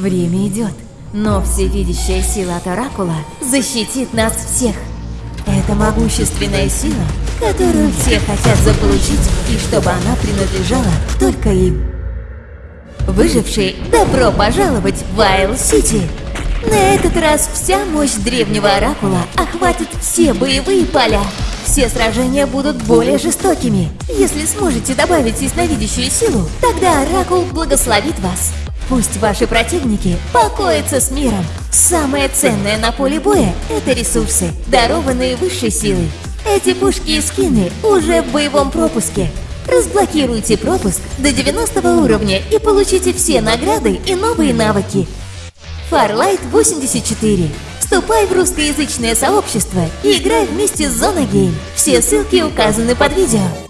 Время идет, но всевидящая сила от Оракула защитит нас всех. Это могущественная сила, которую все хотят заполучить, и чтобы она принадлежала только им. Выжившие, добро пожаловать в Вайл-Сити! На этот раз вся мощь древнего Оракула охватит все боевые поля. Все сражения будут более жестокими. Если сможете добавить ясновидящую силу, тогда Оракул благословит вас. Пусть ваши противники покоятся с миром. Самое ценное на поле боя – это ресурсы, дарованные высшей силой. Эти пушки и скины уже в боевом пропуске. Разблокируйте пропуск до 90 уровня и получите все награды и новые навыки. Farlight 84. Вступай в русскоязычное сообщество и играй вместе с Зона Гейм. Все ссылки указаны под видео.